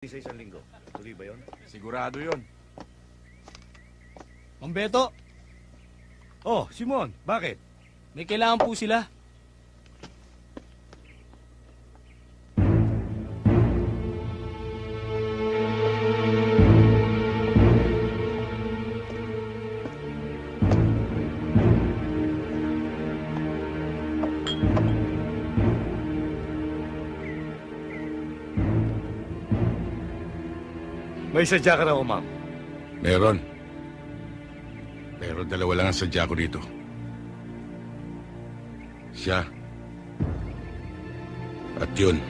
sa isang linggo. Tuloy ba yun? Sigurado yun. Mang Beto, Oh, Simon, bakit? may kailangan po sila. May sadya ka raw, ma'am. Meron. Pero dalawa lang ang sadya ko dito. Siya. At yun.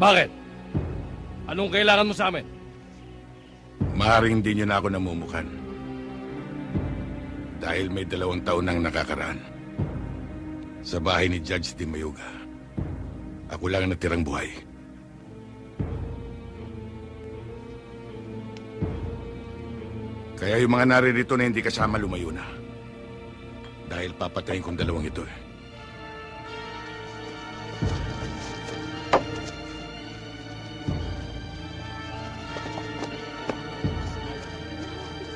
Bakit? Anong kailangan mo sa amin? Maaaring hindi niyo na ako namumukan. Dahil may dalawang taon nang nakakaraan. Sa bahay ni Judge Di Mayuga. Ako lang ang natirang buhay. Kaya yung mga naririto na hindi kasama lumayo na. Dahil papatayin kong dalawang ito eh.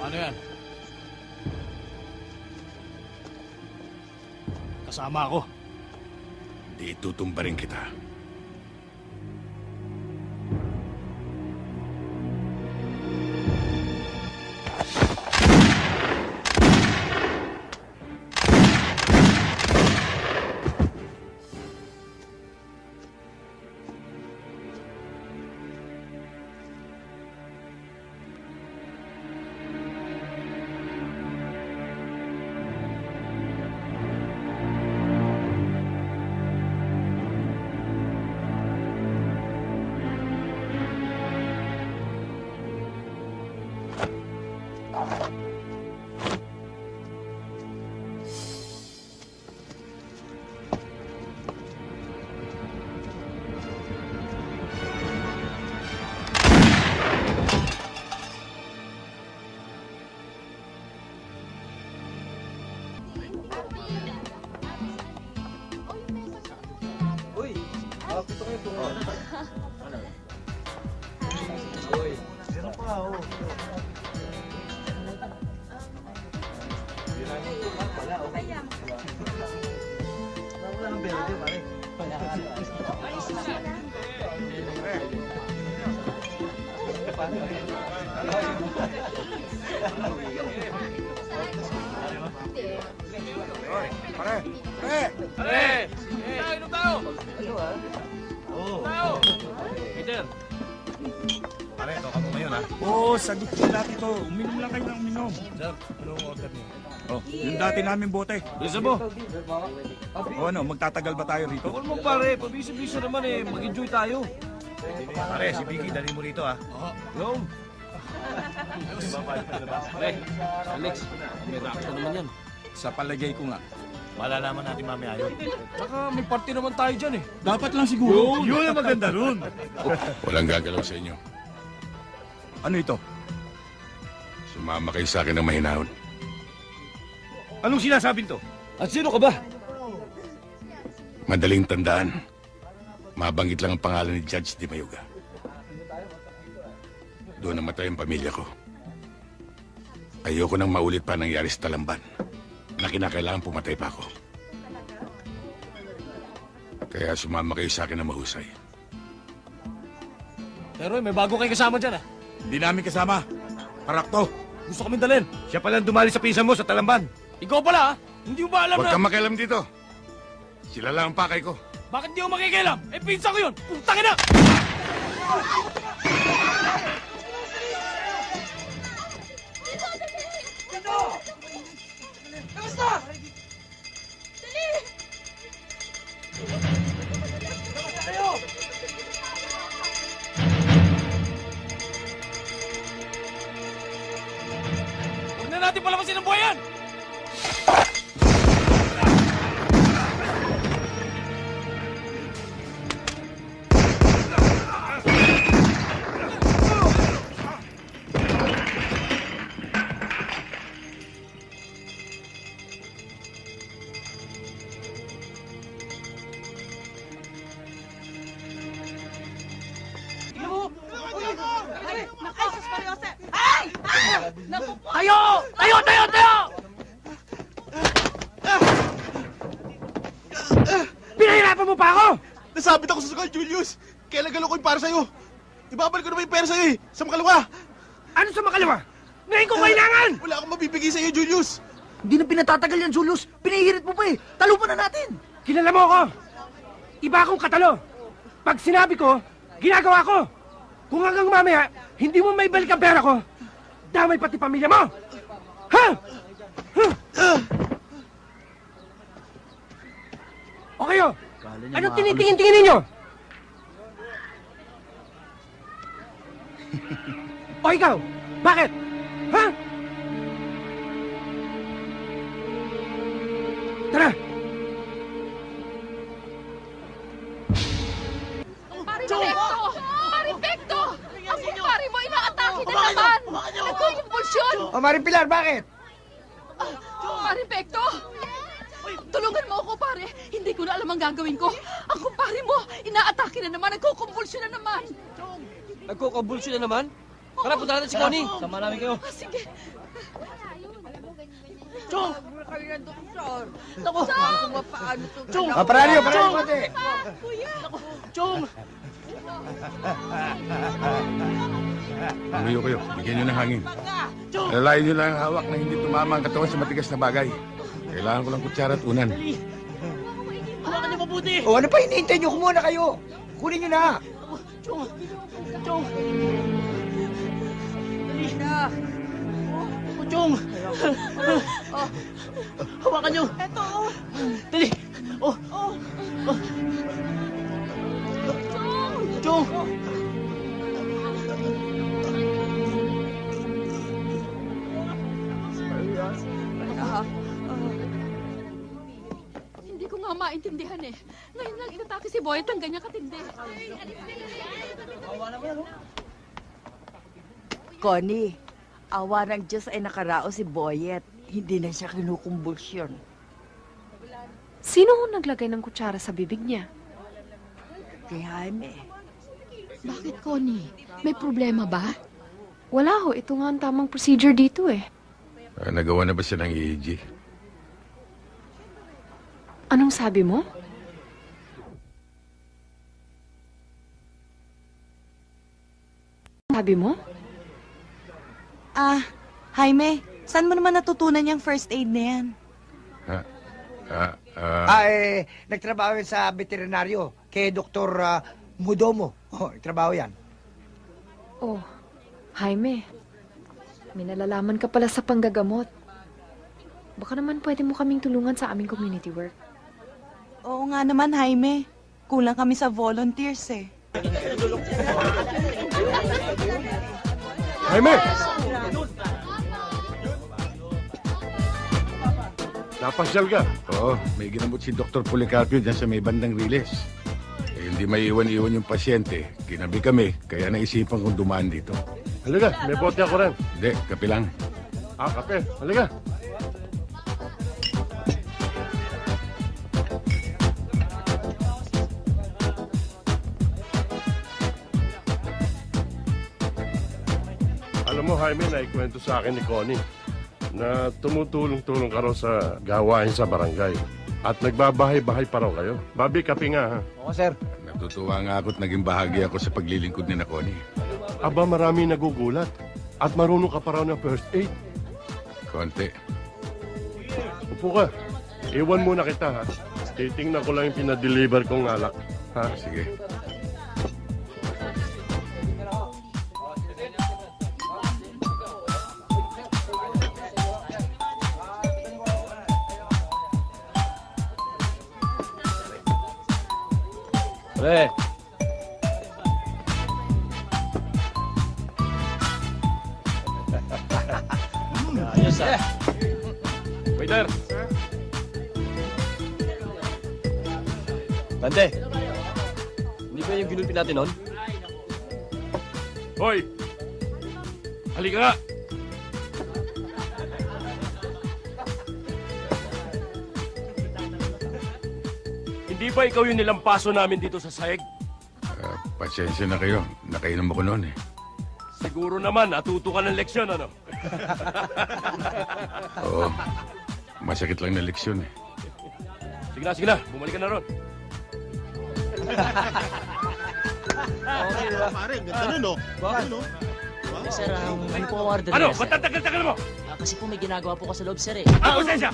Paano yan? Kasama ako. Di itutumba rin kita. Pare, ito ka mo ngayon, ha? Oo, sagot ko dati to. Uminom lang kayo ng uminom. sir, anong order niyo? Oh, yung dati namin bote. Bisa mo? O ano, magtatagal ba tayo rito? Huwag mo pare, pabisa-bisa naman eh, mag-enjoy tayo. Pare, si Vicky, dali mo rito, ha? Yo! Pare, Alex, may reaction naman yan. Sa palagay ko nga. Malalaman natin mamaya yun. Tsaka may party naman tayo dyan eh. Dapat lang siguro. Yun ang maganda ron. Walang gagalaw sa inyo. Ano ito? Sumama kayo sa akin ng mahinahon. Anong sinasabing to? At sino ka ba? Madaling tandaan. Mabanggit lang ang pangalan ni Judge Di Mayuga. Doon namatay ang pamilya ko. Ayoko nang maulit pa nangyari sa Talamban na kinakailangan pumatay pa ako. Kaya sumama kayo sa akin na mahusay. Pero may bago kayo kasama dyan ah. Hindi namin kasama. Parakto. Gusto kami dalhin. Siya pala ang dumali sa pinsan mo sa Talamban. Ikaw pala. Hindi mo ba alam Huwag na... kang makialam dito. Sila lang ang pakay ko. Bakit di ako makikialam? Eh, pinsa ko yun! Putang ina! Huwag para sa'yo? Ibabalik ko naman yung pera sa'yo eh! Sa makalawa! Ano sa makalawa? Ngayon ko kailangan! Wala akong mabibigay sa'yo, Julius! Hindi na pinatatagal yan, Julius. Pinahirit mo pa eh. Talo pa na natin. Kilala mo ako! Iba akong katalo! Pag sinabi ko, ginagawa ko! Kung hanggang mamaya, hindi mo may balik ang pera ko, damay pati pamilya mo! Ha? O kayo? Anong tinitingin-tingin ninyo? o ikaw? Bakit? Ha? Tara! Maripekto! Maripekto! Ang kumpare mo, inaatake na naman! Nagkukumpulsyon! O, Maring Pilar, bakit? Maripekto! Tulungan mo ako, pare. Hindi ko na alam ang gagawin ko. Ang kumpare mo, inaatake na naman, nagkukumpulsyon na naman. Nagkukumbulsyon na naman? Tara, punta natin si Connie. Sama namin kayo. Ah, sige. Chong! Naku, paano to? Chong! O, paralyo, paralyo, pati. Chong! Lumayo kayo. Bigyan nyo ng hangin. Alalayan nyo lang ang hawak na hindi tumama ang katawan sa matigas na bagay. Kailangan ko lang kutsara at unan. Hawakan niyo mabuti! O, ano pa hinihintay nyo? Kumuha na kayo. Kunin nyo na. Chong! Chong! Dali! Oh, Chong! Hawakan niyo! Eto! Dali! Oh! Oh! Chong! Hindi maintindihan eh. Ngayon lang inatake si Boy at ang ganyan katindi. Connie, awa ng Diyos ay nakarao si Boyet. Hindi na siya kinukumbulsyon. Sino ho naglagay ng kutsara sa bibig niya? Kay Jaime. Bakit, Connie? May problema ba? Wala ho, ito nga ang tamang procedure dito eh. Ah, nagawa na ba siya ng EEG? Anong sabi mo? Sabi mo? Ah, Jaime, saan mo naman natutunan yung first aid na yan? Ha? Ah, ah, Ah, eh, nagtrabaho yan sa veterinaryo kay Dr. ah, Mudomo. O, trabaho yan. Oh, Jaime. May nalalaman ka pala sa panggagamot. Baka naman pwede mo kaming tulungan sa aming community work. Oo nga naman, Jaime. Kulang kami sa volunteers eh. Jaime! Napasyal ka. oo, may ginamot si Dr. Policarpio dyan sa may bandang riles. Eh, hindi may iwan-iwan yung pasyente. Ginabi kami, kaya naisipan kong dumaan dito. Halika, may bote ako rin. Hindi, kape lang. Ah, kape. Halika. Jaime, naikwento sa akin ni Connie na tumutulong-tulong ka raw sa gawain sa barangay. At nagbabahay-bahay pa raw kayo. Babi, kape nga, ha? Oo, sir. Natutuwa nga ako at naging bahagi ako sa paglilingkod ni na Connie. Aba, marami nagugulat. At marunong ka pa raw ng first aid. Konti. Upo ka. Iwan muna kita, ha? Titingnan ko lang yung pinadeliver kong alak. Ha? Sige. Natin nun? Hoy! Halika! Hindi ba ikaw yung nilampaso namin dito sa sahig? Ah, pasensya na kayo. Nakainom ako noon eh. Siguro naman, natuto ka ng leksyon, ano? Oo. Masakit lang na leksyon eh. Sige na, sige na. Bumalik ka na ron. Pare, ganda nun, no? Bakit, no? Eh, sir, um, ano po ang order Ano? niya, Ba't sir? tagal-tagal mo? Ah, kasi po may ginagawa po ka sa loob, sir, eh. Ah, konsensya!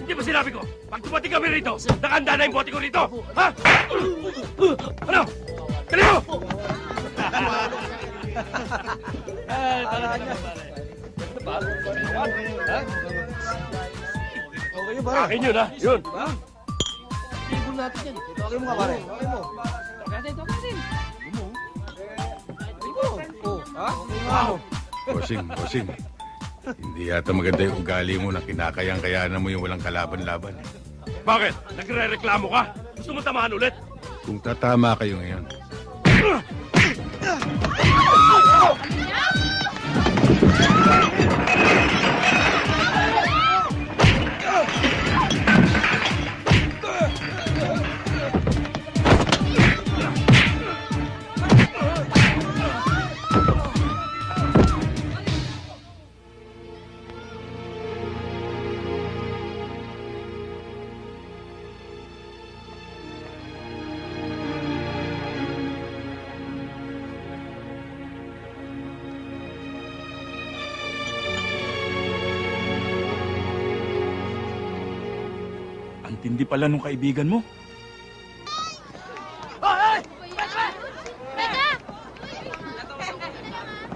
Hindi ba sinabi ko? Pag dumating kami rito, nakahanda na yung bote ko rito! Ha? Ano? Dali mo! Okay yun, pare. Akin yun, ha? Yun. Tibol natin yan. Tawagin mo ka, pare. Tawagin mo. Bossing, bossing. Hindi yata maganda yung ugali mo na kinakayang-kayanan mo yung walang kalaban-laban. Bakit? Nagre-reklamo ka? Gusto mo tamaan ulit? Kung tatama kayo ngayon, Ang tindi pala nung kaibigan mo.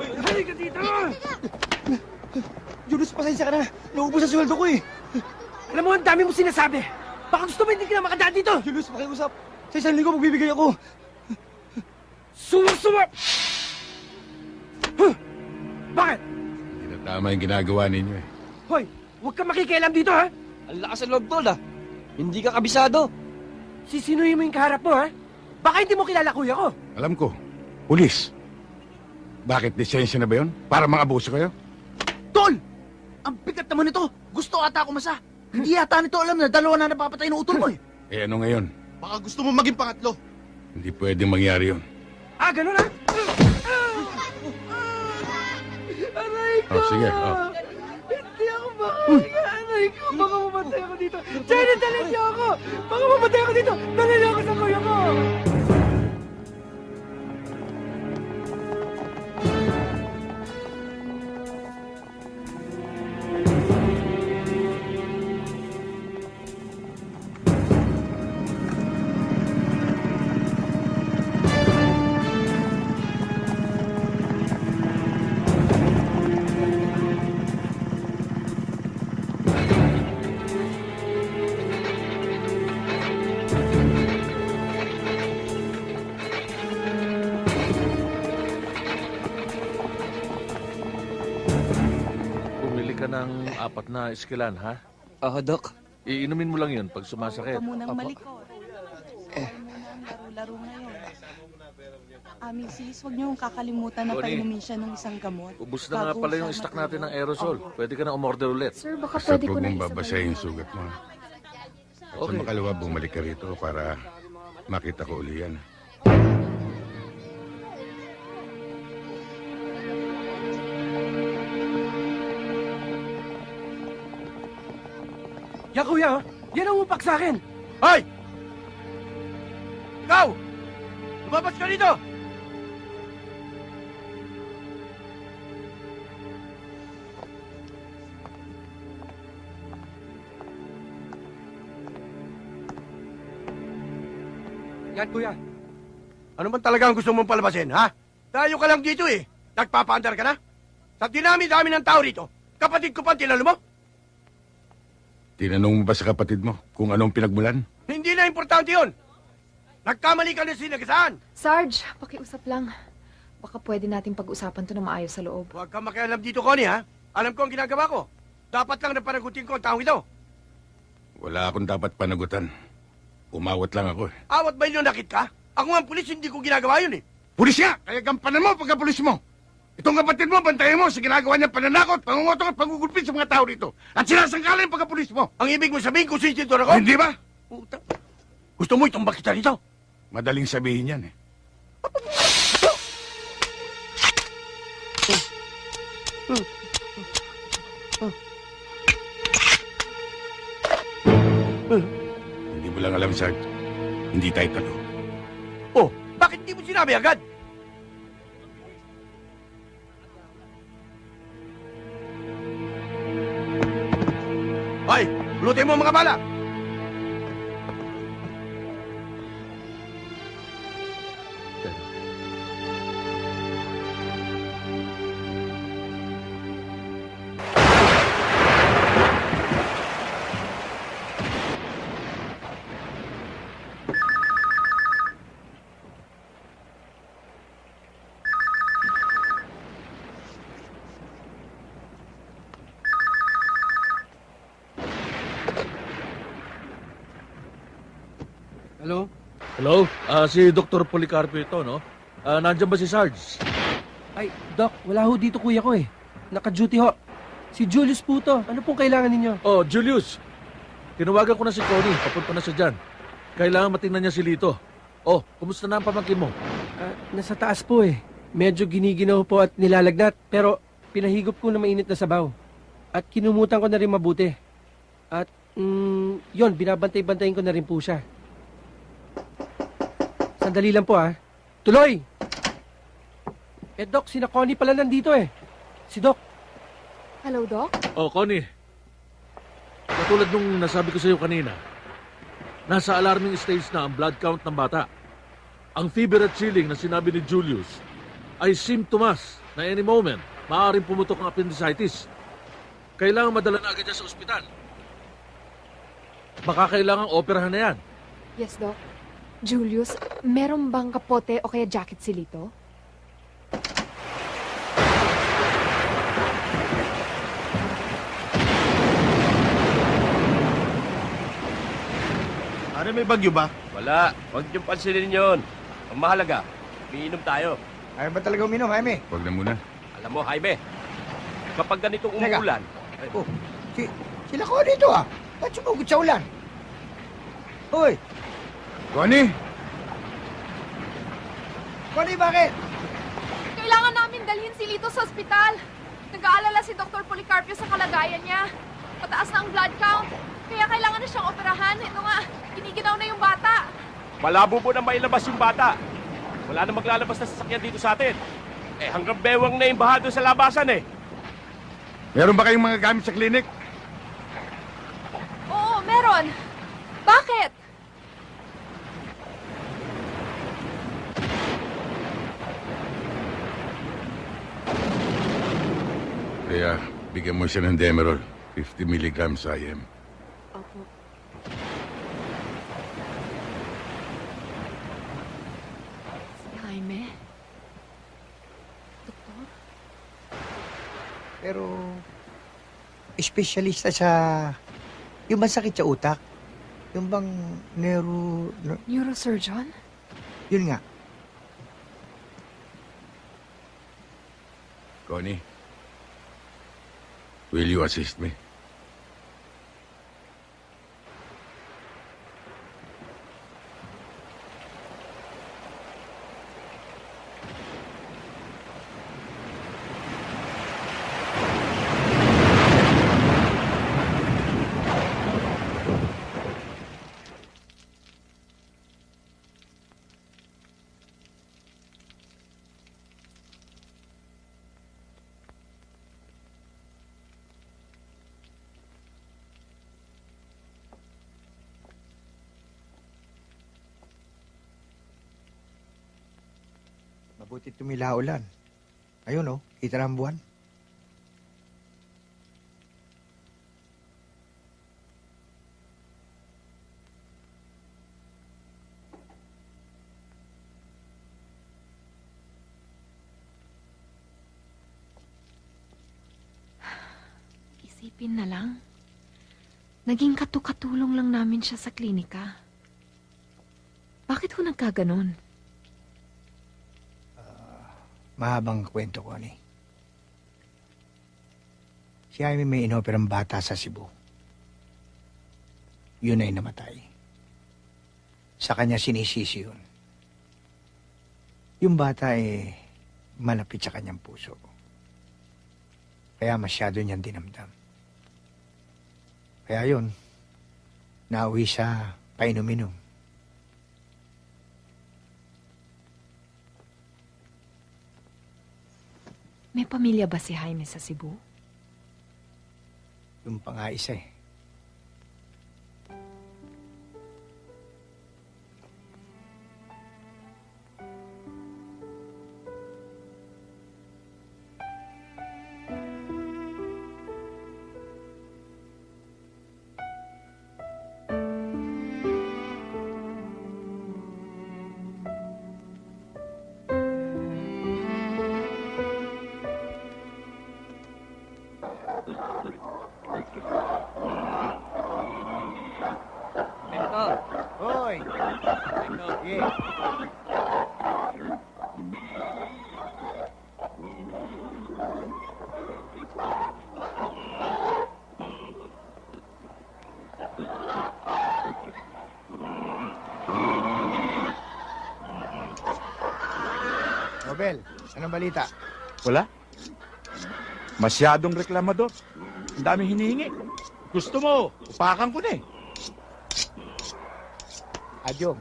Halika dito! Julius, pasensya ka na. Naubos ang sweldo ko eh. Alam mo, ang dami mo sinasabi. Baka gusto mo hindi ka na makadaan dito. Julius, pakiusap. Sa isang linggo magbibigay ako. Suwa-suwa! Huh! Bakit? hindi na tama yung ginagawa ninyo eh. Hoy, huwag kang makikialam dito, ha? Ang lakas ng loob, tol, ha? Hindi ka kabisado. Sisinuhin mo yung kaharap mo, ha? Baka hindi mo kilala kuya ko. Alam ko, pulis. Bakit lisensya na ba yun? Para mga abuso kayo? Tol! Ang bigat naman nito. Gusto ata ako masa. Hindi yata nito alam na dalawa na napapatay ng utol mo eh. Eh ano ngayon? Baka gusto mo maging pangatlo. Hindi pwedeng mangyari yun. Ah, ganun, ha? Aray ko! Oh, sige, oh. Makahinga. Aray ko, baka mamatay ako dito. Jenny, dali niyo ako! Baka mamatay ako dito. Dali niyo apat na iskilan, ha? Oo, Dok. Iinumin mo lang yun pag sumasakit. Huwag ka munang malikot. Laro-laro ngayon. Aming sis, huwag niyong kakalimutan na Tony. painumin siya ng isang gamot. Ubus na nga Bago pala yung siya stock natin ng aerosol. Pwede ka na umorder ulit. Sir, baka Basta pwede ko huwag na mong isabay. babasahin yung sugat mo. ha? Sa Okay. makalawa, bumalik ka rito para makita ko uli yan. Yan, kuya, oh. Yan ang upak sa akin. Hoy! Ikaw! Lumabas ka dito! Yan, kuya. Ano man talaga ang gusto mong palabasin, ha? Tayo ka lang dito eh. Nagpapaandar ka na? Sa dinami-dami ng tao rito, kapatid ko pa tinalo mo? Tinanong mo ba sa kapatid mo kung anong pinagmulan? Hindi na importante yun. Nagkamali ka na sinagasaan. Sarge, pakiusap lang. Baka pwede nating pag-usapan to na maayos sa loob. Huwag kang makialam dito, Connie, ha? Alam ko ang ginagawa ko. Dapat lang na panagutin ko ang taong ito. Wala akong dapat panagutan. Umawat lang ako eh. Awat ba yun nakit ka? Ako nga ang pulis, hindi ko ginagawa yun eh. Pulis nga! Kaya gampanan mo pagka pulis mo! Itong kapatid mo, bantayan mo sa ginagawa niya pananakot, pangungutong at pangugulpit sa mga tao rito. At sinasangkala yung pagkapulis mo. Ang ibig mo sabihin kung sinsintor ako? Hindi ba? Puta. Gusto mo itumbak kita rito? Madaling sabihin yan eh. Hindi mo lang alam, Sarge. Hindi tayo talo. Oh, bakit hindi mo sinabi agad? Hoy, lutin mo mga bala! Hello? Ah, si Dr. Policarpio ito, no? Ah, nandiyan ba si Sarge? Ay, Doc, wala ho dito kuya ko eh. Naka-duty ho. Si Julius po to. Ano pong kailangan ninyo? Oh, Julius. Tinawagan ko na si Connie. Papunta na siya dyan. Kailangan matingnan niya si Lito. Oh, kumusta na ang pamangkin mo? Ah, nasa taas po eh. Medyo giniginaw po at nilalagnat. Pero pinahigop ko na mainit na sabaw. At kinumutan ko na rin mabuti. At mm, yon binabantay-bantayin ko na rin po siya. Sandali lang po ah. Tuloy! Eh Doc, si Connie pala nandito eh. Si Doc. Hello, Doc? Oh, Connie. Katulad nung nasabi ko sa iyo kanina, nasa alarming stage na ang blood count ng bata. Ang fever at chilling na sinabi ni Julius ay symptoms na any moment maaaring pumutok ang appendicitis. Kailangan madala na agad sa ospital. Baka kailangang operahan na yan. Yes, Doc. Julius, meron bang kapote o kaya jacket si Lito? Ano, may bagyo ba? Wala. Huwag niyong pansinin yun. Ang mahalaga, umiinom tayo. Ay, ba talaga uminom, Jaime? Huwag na muna. Alam mo, Jaime, kapag ganitong Teka. umuulan, Oh, si, sila ko dito ah. Ba't sumugot sa ulan? Hoy, Connie! Connie, bakit? Kailangan namin dalhin si Lito sa ospital. Nag-aalala si Dr. Policarpio sa kalagayan niya. Mataas na ang blood count. Kaya kailangan na siyang operahan. Ito nga, giniginaw na yung bata. malabo mo na mailabas yung bata. Wala na maglalabas na sasakyan dito sa atin. Eh, hanggang bewang na yung baha doon sa labasan eh. Meron ba kayong mga gamit sa klinik? Oo, meron. Bakit? Kaya bigyan mo siya ng Demerol. 50 milligrams IM. Opo. Si Jaime? Doktor? Pero, espesyalista sa... Yung bang sakit sa utak? Yung bang neuro... ne- Neurosurgeon? Yun nga. Connie, will you assist me? Mabuti tumila ulan. Ayun oh, kita ng buwan. Isipin na lang. Naging katukatulong lang namin siya sa klinika. Bakit ho nagkaganon? Mahabang kwento ko ni. Si Jaime may inoperang bata sa Cebu. Yun ay namatay. Sa kanya sinisisi yun. Yung bata ay malapit sa kanyang puso. Kaya masyado niyang dinamdam. Kaya yun, nauwi sa painom-inom. May pamilya ba si Jaime sa Cebu? Yung pa nga isa eh. Nobel, anong balita? Wala. Masyadong reklamador. Ang daming hinihingi. Gusto mo, upakan ko na eh. Adyong,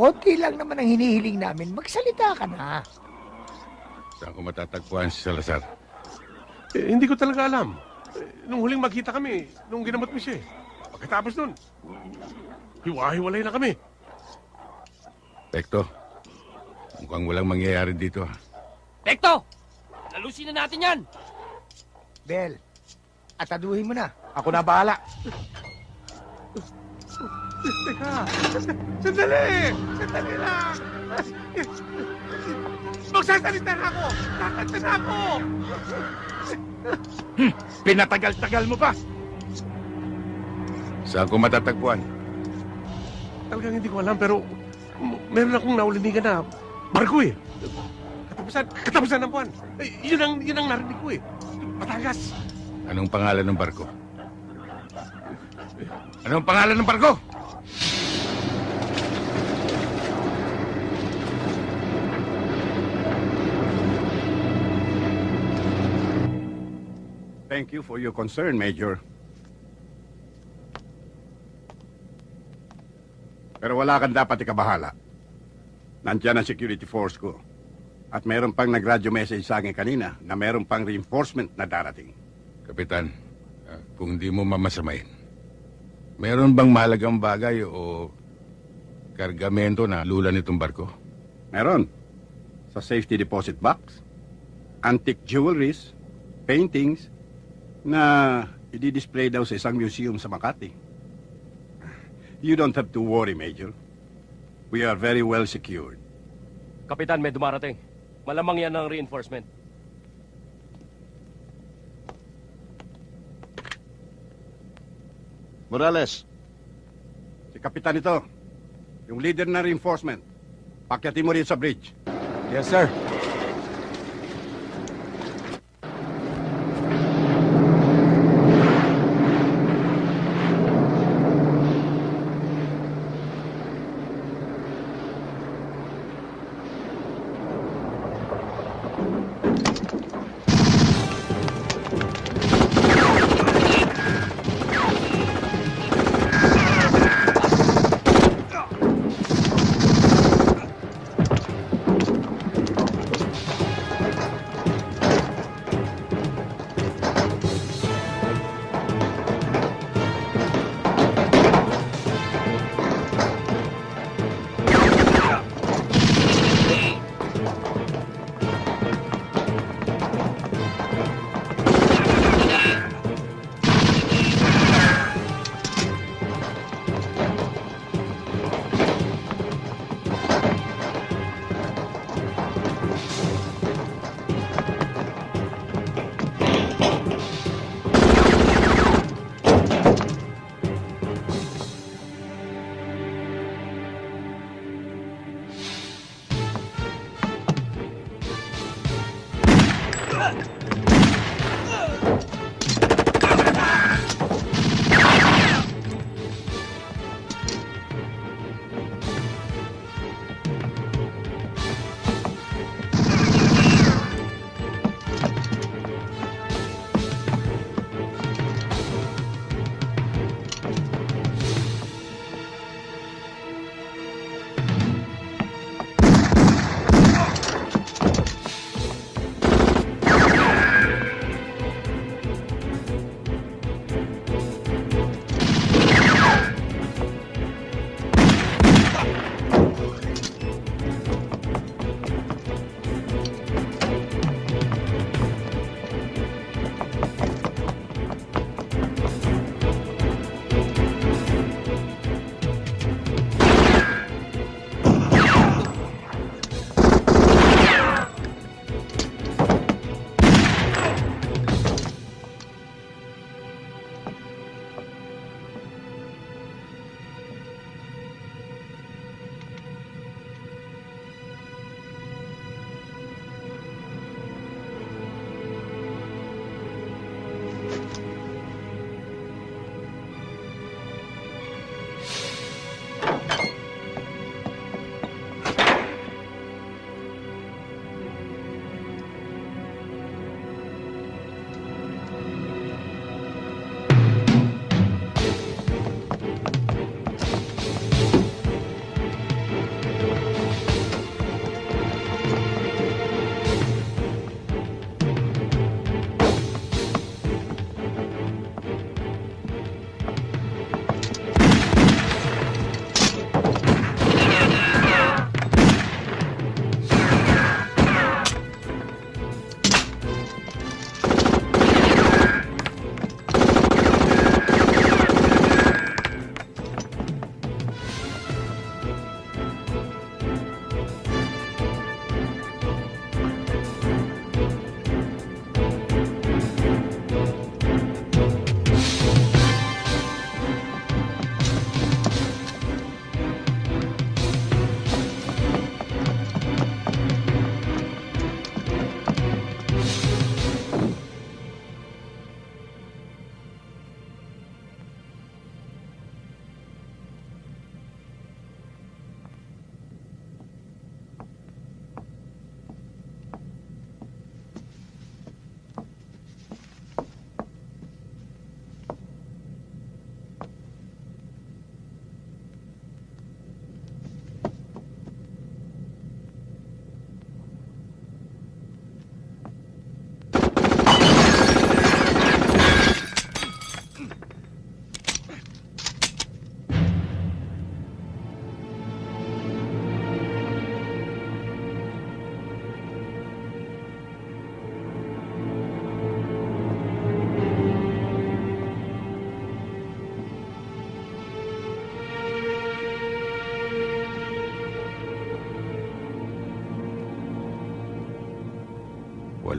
konti lang naman ang hinihiling namin. Magsalita ka na. Saan ko matatagpuan si Salazar? Eh, hindi ko talaga alam. Eh, nung huling magkita kami, nung ginamot mo siya eh. Pagkatapos nun, hiwa-hiwalay na kami. Pekto, mukhang walang mangyayari dito. Pekto! Lalusin na natin yan! Bel, ataduhin mo na. Ako na bahala. Teka, sandali! Sandali lang! Magsasalita na ako! Kakanta na ako! Pinatagal-tagal mo pa. Saan ko matatagpuan? Talagang hindi ko alam, pero meron akong naulinigan na barko eh. Katapusan, katapusan ng buwan. Eh, yun ang, yun ang narinig ko eh. Batangas. Anong pangalan ng barko? Anong pangalan ng barko? Thank you for your concern, Major. Pero wala kang dapat ikabahala. Nandiyan ang security force ko. At meron pang nag-radio message sa akin kanina na meron pang reinforcement na darating. Kapitan, ah, kung di mo mamasamain, meron bang mahalagang bagay o kargamento na lula nitong barko? Meron. Sa safety deposit box, antique jewelries, paintings, na i-display daw sa isang museum sa Makati. You don't have to worry, Major. We are very well secured. Kapitan, may dumarating. Malamang yan ang reinforcement. Morales. Si Kapitan ito. Yung leader na reinforcement. Pakyatin mo rin sa bridge. Yes, sir.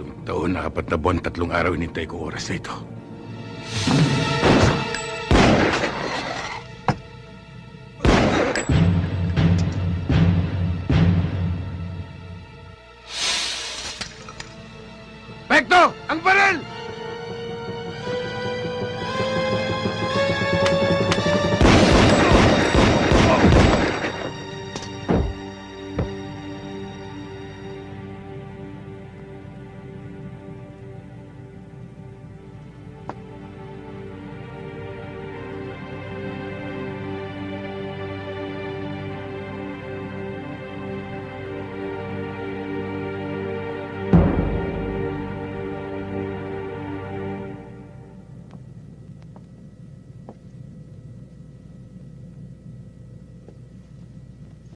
Walong taon, nakapat na buwan, tatlong araw inintay ko oras na ito.